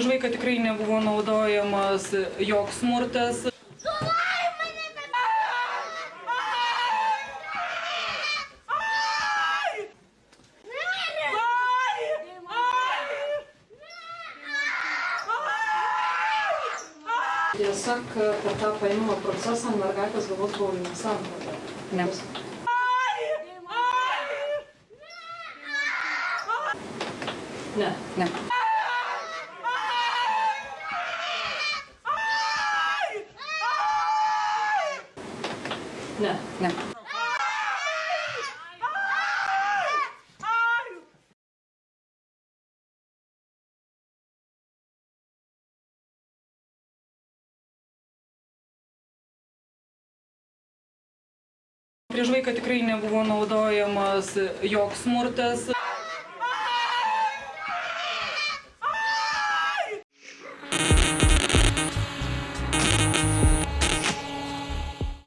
vaiką tikrai nebuvo naudojamas joks smurtas. Tiesa, kad per tą paėmimo procesą mergaitės galvos buvo nesamprata. Ne. Ne. Ne. Ne. Ne. Prieš vaiką tikrai nebuvo naudojamas joks smurtas.